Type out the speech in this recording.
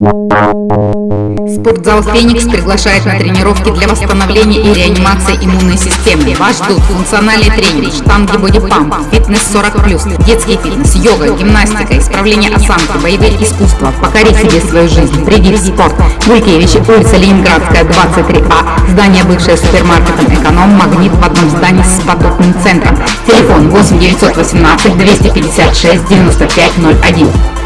Спортзал «Феникс» приглашает на тренировки для восстановления и реанимации иммунной системы. Вас ждут функциональный тренинг, штанги бодипамп, фитнес 40+, детский фитнес, йога, гимнастика, исправление осанки, боевые искусства. Покори себе свою жизнь. Приди в спорт. Гулькевич, улица Ленинградская, 23А, здание бывшее супермаркетом «Эконом», магнит в одном здании с потокным центром. Телефон 8 918 256 95 01.